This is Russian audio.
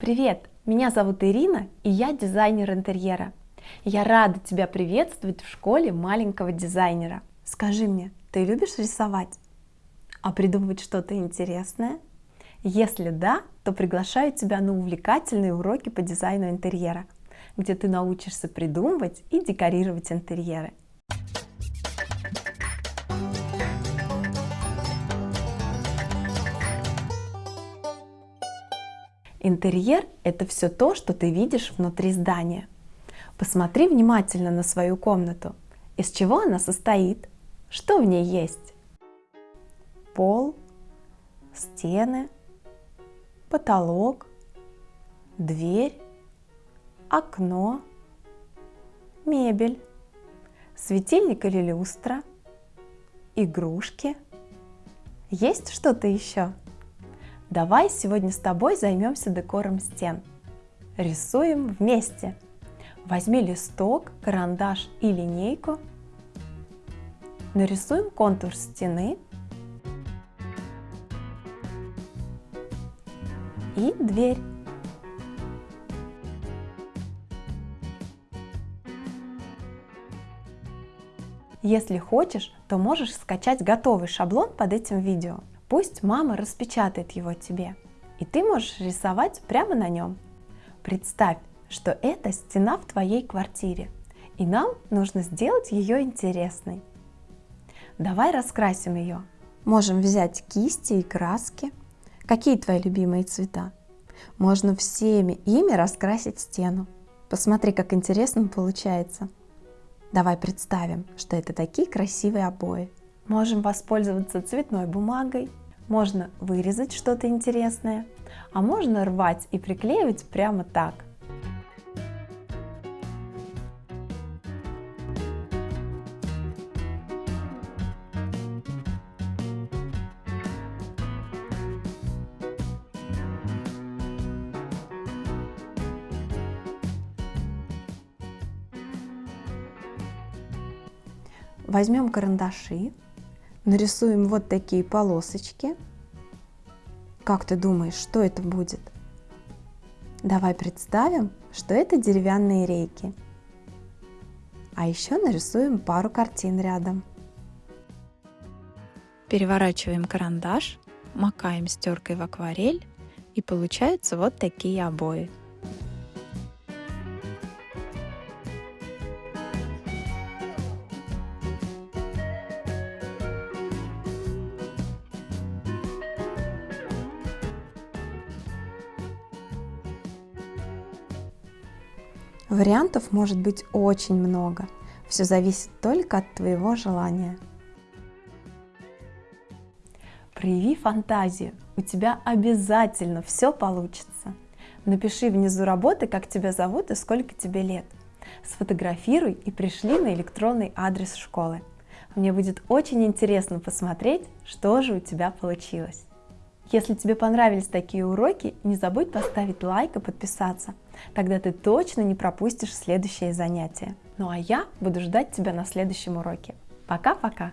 Привет! Меня зовут Ирина, и я дизайнер интерьера. Я рада тебя приветствовать в школе маленького дизайнера. Скажи мне, ты любишь рисовать? А придумывать что-то интересное? Если да, то приглашаю тебя на увлекательные уроки по дизайну интерьера, где ты научишься придумывать и декорировать интерьеры. Интерьер – это все то, что ты видишь внутри здания. Посмотри внимательно на свою комнату. Из чего она состоит? Что в ней есть? Пол, стены, потолок, дверь, окно, мебель, светильник или люстра, игрушки. Есть что-то еще? Давай сегодня с тобой займемся декором стен. Рисуем вместе. Возьми листок, карандаш и линейку. Нарисуем контур стены и дверь. Если хочешь, то можешь скачать готовый шаблон под этим видео. Пусть мама распечатает его тебе, и ты можешь рисовать прямо на нем. Представь, что это стена в твоей квартире, и нам нужно сделать ее интересной. Давай раскрасим ее. Можем взять кисти и краски. Какие твои любимые цвета? Можно всеми ими раскрасить стену. Посмотри, как интересно получается. Давай представим, что это такие красивые обои. Можем воспользоваться цветной бумагой, можно вырезать что-то интересное, а можно рвать и приклеивать прямо так. Возьмем карандаши нарисуем вот такие полосочки. Как ты думаешь, что это будет? Давай представим, что это деревянные рейки. А еще нарисуем пару картин рядом. Переворачиваем карандаш, макаем стеркой в акварель и получаются вот такие обои. Вариантов может быть очень много. Все зависит только от твоего желания. Прояви фантазию, у тебя обязательно все получится. Напиши внизу работы, как тебя зовут и сколько тебе лет. Сфотографируй и пришли на электронный адрес школы. Мне будет очень интересно посмотреть, что же у тебя получилось. Если тебе понравились такие уроки, не забудь поставить лайк и подписаться. Тогда ты точно не пропустишь следующее занятие. Ну а я буду ждать тебя на следующем уроке. Пока-пока!